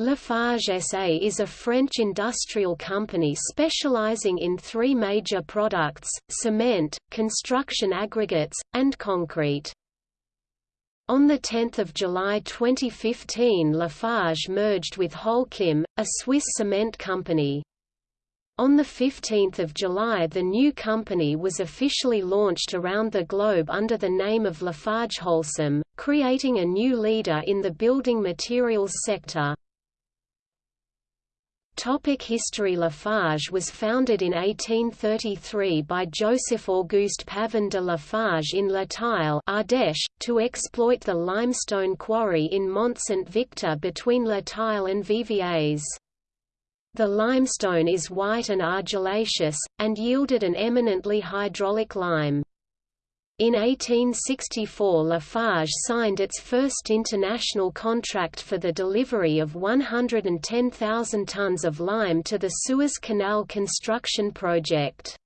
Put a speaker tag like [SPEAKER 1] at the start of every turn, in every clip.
[SPEAKER 1] Lafarge SA is a French industrial company specializing in three major products, cement, construction aggregates, and concrete. On 10 July 2015 Lafarge merged with Holcim, a Swiss cement company. On 15 July the new company was officially launched around the globe under the name of Lafarge Holcim, creating a new leader in the building materials sector. Topic History Lafarge was founded in 1833 by Joseph Auguste Pavin de Lafarge in Le Teil Ardèche, to exploit the limestone quarry in Mont Saint-Victor between Le Teil and Viviers. The limestone is white and argillaceous, and yielded an eminently hydraulic lime. In 1864 Lafarge signed its first international contract for the delivery of 110,000 tons of lime to the Suez Canal construction project.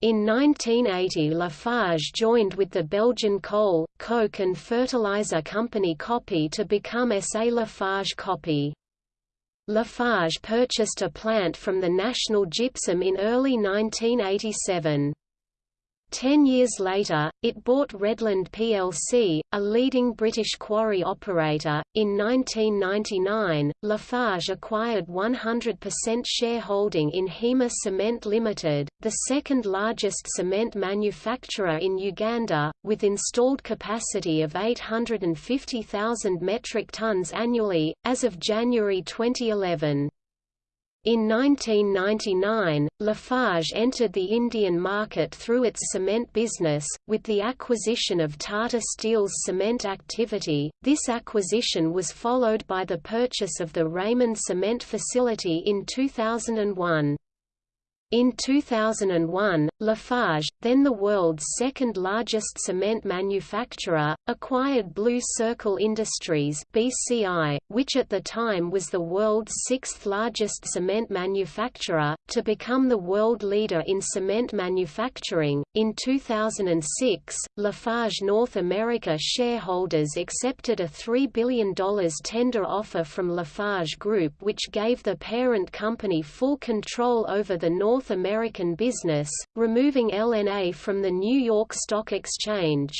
[SPEAKER 1] In 1980 Lafarge joined with the Belgian coal, coke and fertilizer company Coppée to become SA Lafarge Coppée. Lafarge purchased a plant from the National Gypsum in early 1987. Ten years later, it bought Redland plc, a leading British quarry operator. In 1999, Lafarge acquired 100% shareholding in Hima Cement Limited, the second largest cement manufacturer in Uganda, with installed capacity of 850,000 metric tons annually, as of January 2011. In 1999, Lafarge entered the Indian market through its cement business, with the acquisition of Tata Steel's cement activity. This acquisition was followed by the purchase of the Raymond cement facility in 2001. In 2001, Lafarge, then the world's second-largest cement manufacturer, acquired Blue Circle Industries (BCI), which at the time was the world's sixth-largest cement manufacturer, to become the world leader in cement manufacturing. In 2006, Lafarge North America shareholders accepted a $3 billion tender offer from Lafarge Group which gave the parent company full control over the North North American business, removing LNA from the New York Stock Exchange.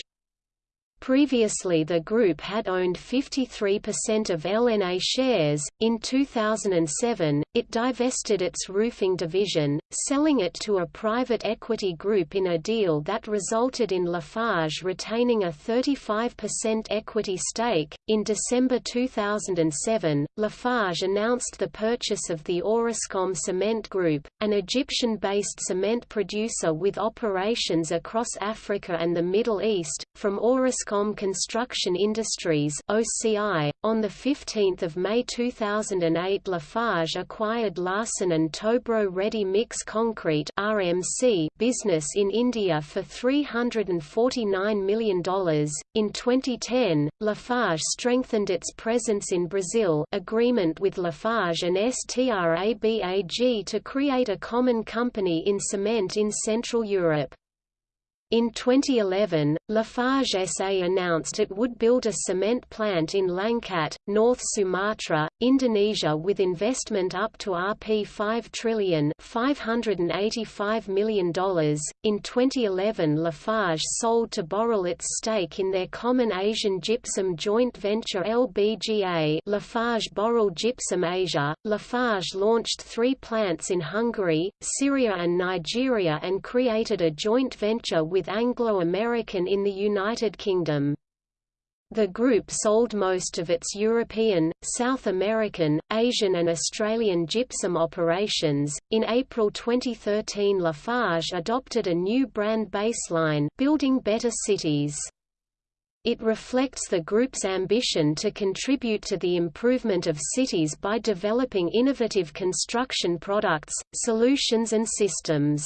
[SPEAKER 1] Previously the group had owned 53% of LNA shares. In 2007, it divested its roofing division, selling it to a private equity group in a deal that resulted in Lafarge retaining a 35% equity stake. In December 2007, Lafarge announced the purchase of the Orascom Cement Group, an Egyptian-based cement producer with operations across Africa and the Middle East, from Orascom Orascom Construction Industries (OCI). On the 15th of May 2008, Lafarge acquired Larsen and Toubro Ready Mix Concrete (RMC) business in India for $349 million. In 2010, Lafarge strengthened its presence in Brazil. Agreement with Lafarge and STRABAG to create a common company in cement in Central Europe. In 2011, Lafarge SA announced it would build a cement plant in Langkat, North Sumatra, Indonesia with investment up to Rp 5 trillion $585 million. In 2011 Lafarge sold to Boral its stake in their common Asian gypsum joint venture LBGA Lafarge Boral Gypsum Asia. Lafarge launched three plants in Hungary, Syria and Nigeria and created a joint venture with with Anglo-American in the United Kingdom. The group sold most of its European, South American, Asian and Australian gypsum operations. In April 2013 Lafarge adopted a new brand baseline, Building Better Cities. It reflects the group's ambition to contribute to the improvement of cities by developing innovative construction products, solutions and systems.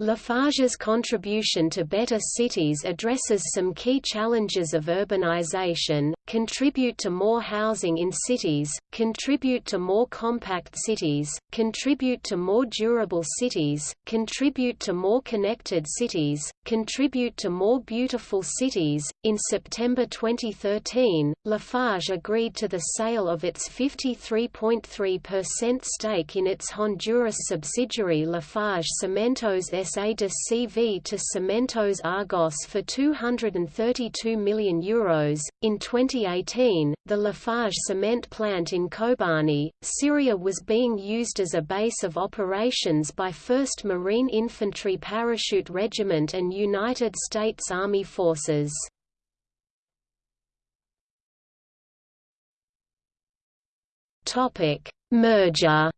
[SPEAKER 1] Lafarge's contribution to better cities addresses some key challenges of urbanization, contribute to more housing in cities, contribute to more compact cities, contribute to more durable cities, contribute to more connected cities, contribute to more beautiful cities. In September 2013, Lafarge agreed to the sale of its 53.3% stake in its Honduras subsidiary Lafarge Cementos SA de CV to Cementos Argos for €232 million. Euros. In 2018, the Lafarge cement plant in Kobani, Syria was being used as a base of operations by 1st Marine Infantry Parachute Regiment and United States Army forces. Merger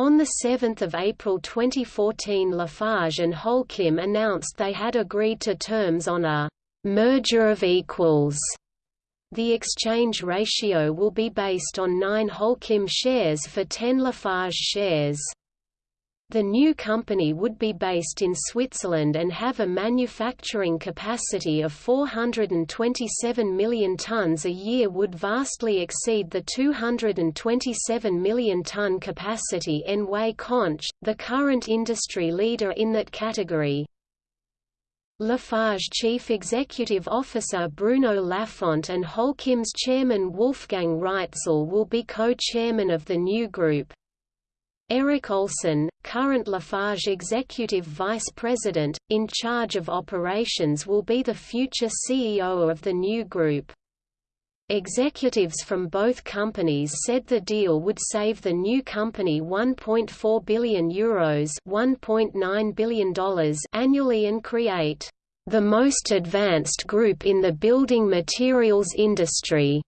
[SPEAKER 1] On 7 April 2014 Lafarge and Holcim announced they had agreed to terms on a «merger of equals». The exchange ratio will be based on 9 Holcim shares for 10 Lafarge shares. The new company would be based in Switzerland and have a manufacturing capacity of 427 million tons a year would vastly exceed the 227 million ton capacity Anhui Conch, the current industry leader in that category. Lafarge Chief Executive Officer Bruno Lafont and Holcim's chairman Wolfgang Reitzle will be co-chairman of the new group. Eric Olsen, current Lafarge Executive Vice President, in charge of operations will be the future CEO of the new group. Executives from both companies said the deal would save the new company €1.4 billion, Euros $1.9 billion annually and create the most advanced group in the building materials industry.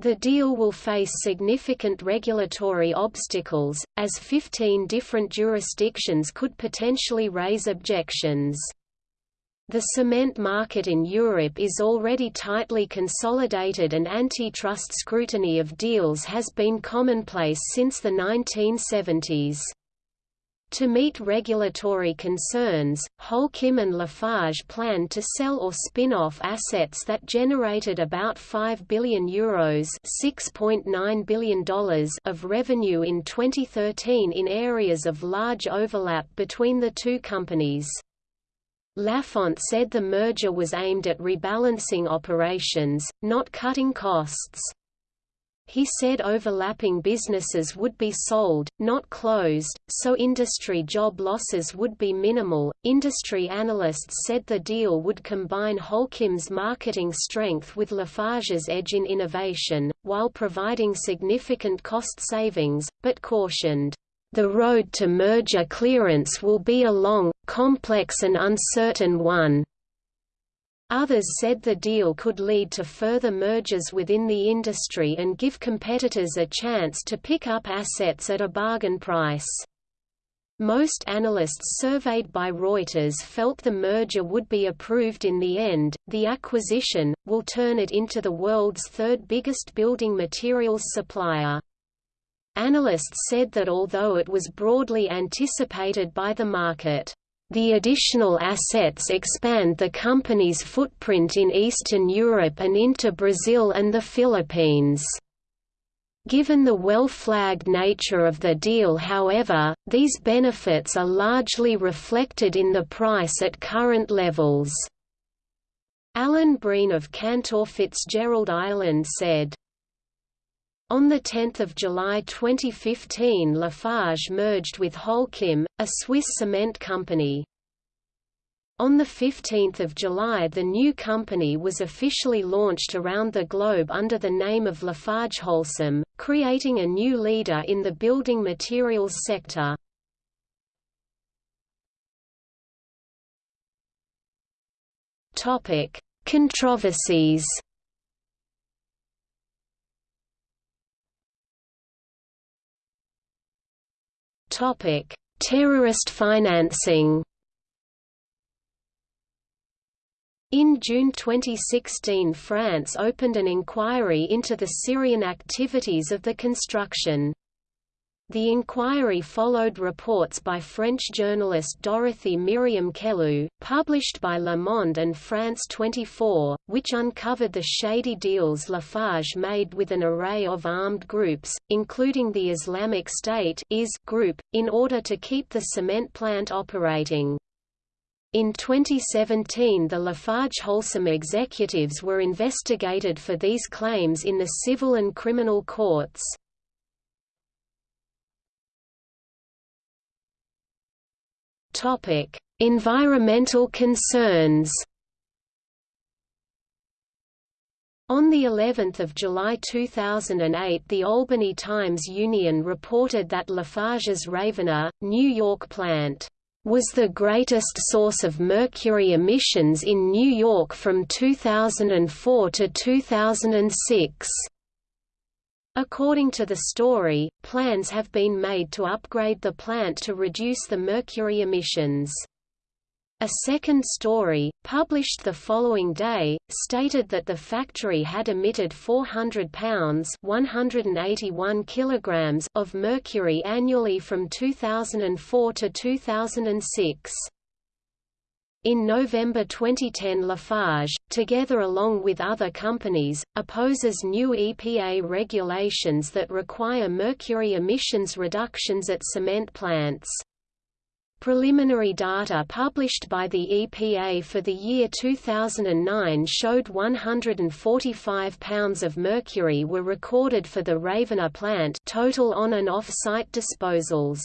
[SPEAKER 1] The deal will face significant regulatory obstacles, as 15 different jurisdictions could potentially raise objections. The cement market in Europe is already tightly consolidated and antitrust scrutiny of deals has been commonplace since the 1970s. To meet regulatory concerns, Holcim and Lafarge planned to sell or spin-off assets that generated about €5 billion, Euros $6.9 billion of revenue in 2013 in areas of large overlap between the two companies. Lafont said the merger was aimed at rebalancing operations, not cutting costs. He said overlapping businesses would be sold, not closed, so industry job losses would be minimal. Industry analysts said the deal would combine Holcim's marketing strength with Lafarge's edge in innovation, while providing significant cost savings, but cautioned, The road to merger clearance will be a long, complex and uncertain one. Others said the deal could lead to further mergers within the industry and give competitors a chance to pick up assets at a bargain price. Most analysts surveyed by Reuters felt the merger would be approved in the end. The acquisition will turn it into the world's third biggest building materials supplier. Analysts said that although it was broadly anticipated by the market, the additional assets expand the company's footprint in Eastern Europe and into Brazil and the Philippines. Given the well-flagged nature of the deal however, these benefits are largely reflected in the price at current levels. Alan Breen of Cantor Fitzgerald Ireland said, on 10 July 2015 Lafarge merged with Holcim, a Swiss cement company. On 15 July the new company was officially launched around the globe under the name of Lafarge Holcim, creating a new leader in the building materials sector. Controversies Topic: Terrorist financing. In June 2016 France opened an inquiry into the Syrian activities of the construction. The inquiry followed reports by French journalist Dorothy Miriam Kellou, published by Le Monde and France 24, which uncovered the shady deals Lafarge made with an array of armed groups, including the Islamic State group, in order to keep the cement plant operating. In 2017 the Lafarge Holcim executives were investigated for these claims in the civil and criminal courts. Topic: Environmental concerns. On the 11th of July 2008 the Albany Times-Union reported that Lafarge's Ravenna, New York plant was the greatest source of mercury emissions in New York from 2004 to 2006. According to the story, plans have been made to upgrade the plant to reduce the mercury emissions. A second story, published the following day, stated that the factory had emitted 400 pounds 181 kilograms of mercury annually from 2004 to 2006. In November 2010 Lafarge, together along with other companies, opposes new EPA regulations that require mercury emissions reductions at cement plants. Preliminary data published by the EPA for the year 2009 showed 145 pounds of mercury were recorded for the Ravenna plant total on and off-site disposals.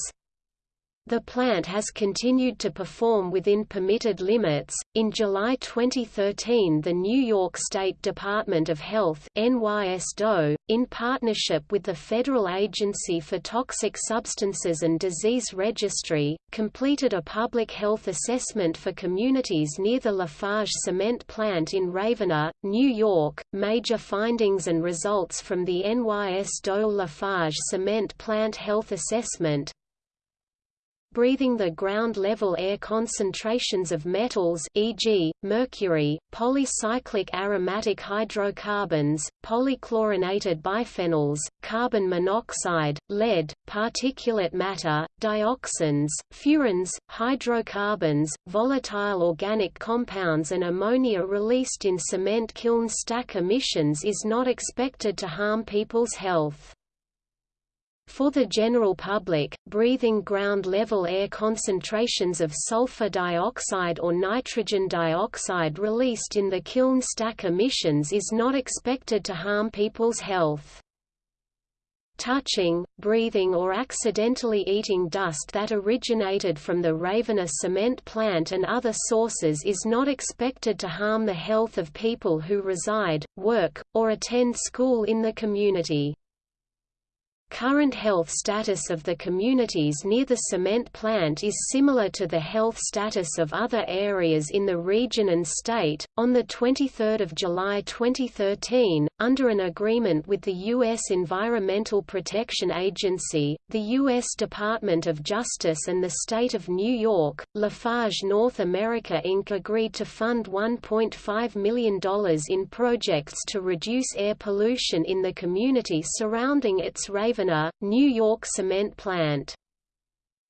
[SPEAKER 1] The plant has continued to perform within permitted limits. In July 2013, the New York State Department of Health (NYSDOH), in partnership with the Federal Agency for Toxic Substances and Disease Registry, completed a public health assessment for communities near the Lafarge cement plant in Ravenna, New York. Major findings and results from the NYSDOH Lafarge cement plant health assessment breathing the ground-level air concentrations of metals e.g., mercury, polycyclic aromatic hydrocarbons, polychlorinated biphenyls, carbon monoxide, lead, particulate matter, dioxins, furans, hydrocarbons, volatile organic compounds and ammonia released in cement kiln stack emissions is not expected to harm people's health. For the general public, breathing ground-level air concentrations of sulfur dioxide or nitrogen dioxide released in the kiln stack emissions is not expected to harm people's health. Touching, breathing or accidentally eating dust that originated from the Ravenna cement plant and other sources is not expected to harm the health of people who reside, work, or attend school in the community. Current health status of the communities near the cement plant is similar to the health status of other areas in the region and state. On the 23rd of July 2013, under an agreement with the U.S. Environmental Protection Agency, the U.S. Department of Justice and the state of New York, Lafarge North America Inc. agreed to fund $1.5 million in projects to reduce air pollution in the community surrounding its Raven New York cement plant.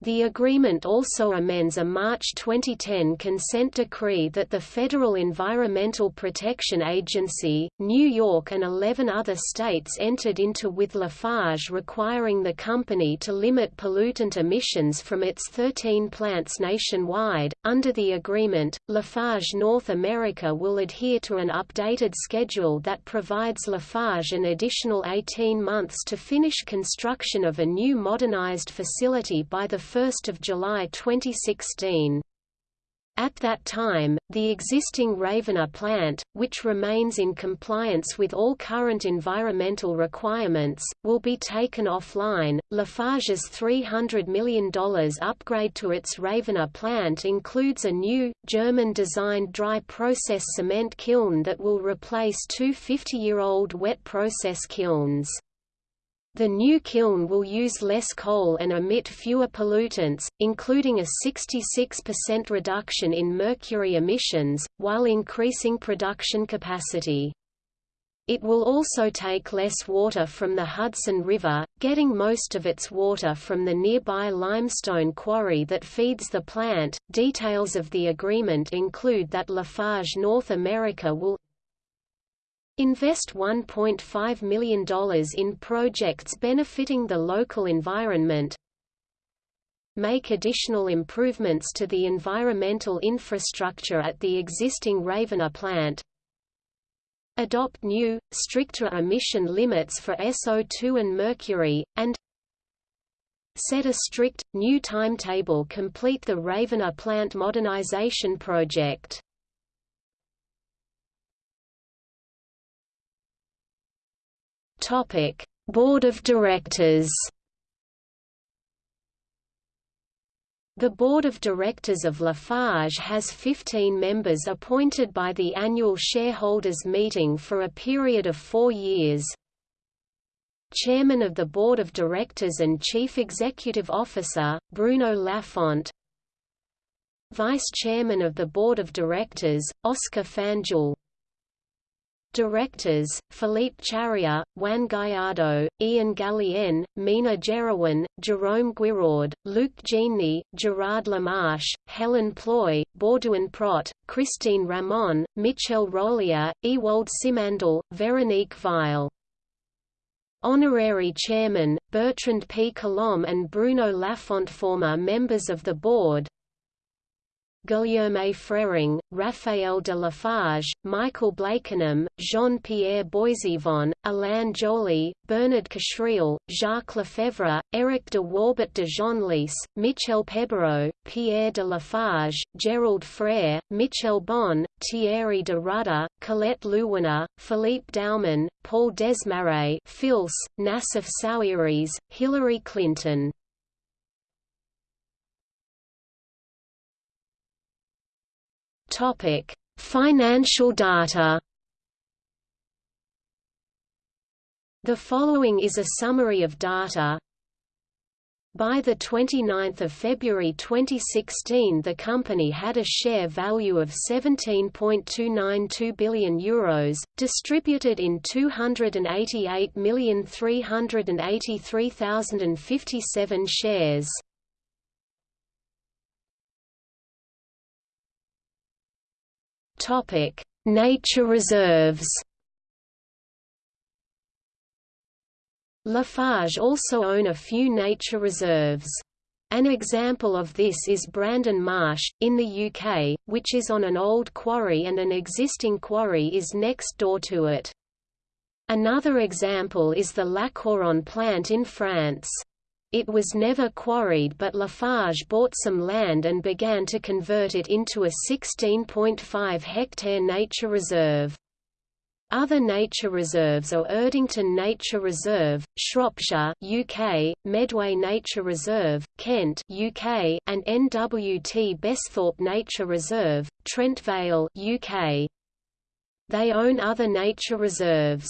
[SPEAKER 1] The agreement also amends a March 2010 consent decree that the Federal Environmental Protection Agency, New York and 11 other states entered into with Lafarge requiring the company to limit pollutant emissions from its 13 plants nationwide. Under the agreement, Lafarge North America will adhere to an updated schedule that provides Lafarge an additional 18 months to finish construction of a new modernized facility by the 1 July 2016. At that time, the existing Ravenna plant, which remains in compliance with all current environmental requirements, will be taken offline. Lafarge's $300 million upgrade to its Ravenna plant includes a new, German designed dry process cement kiln that will replace two 50 year old wet process kilns. The new kiln will use less coal and emit fewer pollutants, including a 66% reduction in mercury emissions, while increasing production capacity. It will also take less water from the Hudson River, getting most of its water from the nearby limestone quarry that feeds the plant. Details of the agreement include that Lafarge North America will invest $1.5 million in projects benefiting the local environment, make additional improvements to the environmental infrastructure at the existing Ravenna plant, adopt new, stricter emission limits for SO2 and mercury, and set a strict, new timetable complete the Ravenna plant modernization project. Board of Directors. The Board of Directors of Lafarge has 15 members appointed by the annual shareholders meeting for a period of four years. Chairman of the Board of Directors and Chief Executive Officer, Bruno Lafont Vice Chairman of the Board of Directors, Oscar Fanjul Directors, Philippe Charrier, Juan Gallardo, Ian Gallienne, Mina Gerowin, Jerome Guiraud, Luc Jeanny, Gerard Lamarche, Helen Ploy, Baudouin Prot, Christine Ramon, Michel Rollier, Ewald Simandl, Veronique Weil. Honorary Chairman, Bertrand P. Collomb and Bruno Lafont Former members of the board, Guillaume Frering, Raphael de Lafarge, Michael Blakenham, Jean-Pierre Boisivon, Alain Joly, Bernard Kasriel, Jacques Lefebvre, Eric de Warbert de Genlis, Michel Pebereau, Pierre de Lafarge, Gerald Frère, Michel Bon, Thierry de Rudder, Colette Lewiner, Philippe Dauman, Paul Desmarais Fils, Nassef Sawiris, Hillary Clinton Topic: Financial data. The following is a summary of data. By 29 February 2016 the company had a share value of €17.292 billion, Euros, distributed in 288,383,057 shares. Topic: Nature reserves. Lafarge also own a few nature reserves. An example of this is Brandon Marsh, in the UK, which is on an old quarry and an existing quarry is next door to it. Another example is the La Couronne plant in France. It was never quarried but Lafarge bought some land and began to convert it into a 16.5 hectare nature reserve. Other nature reserves are Erdington Nature Reserve, Shropshire UK, Medway Nature Reserve, Kent UK, and NWT Besthorpe Nature Reserve, Trent Vale UK. They own other nature reserves.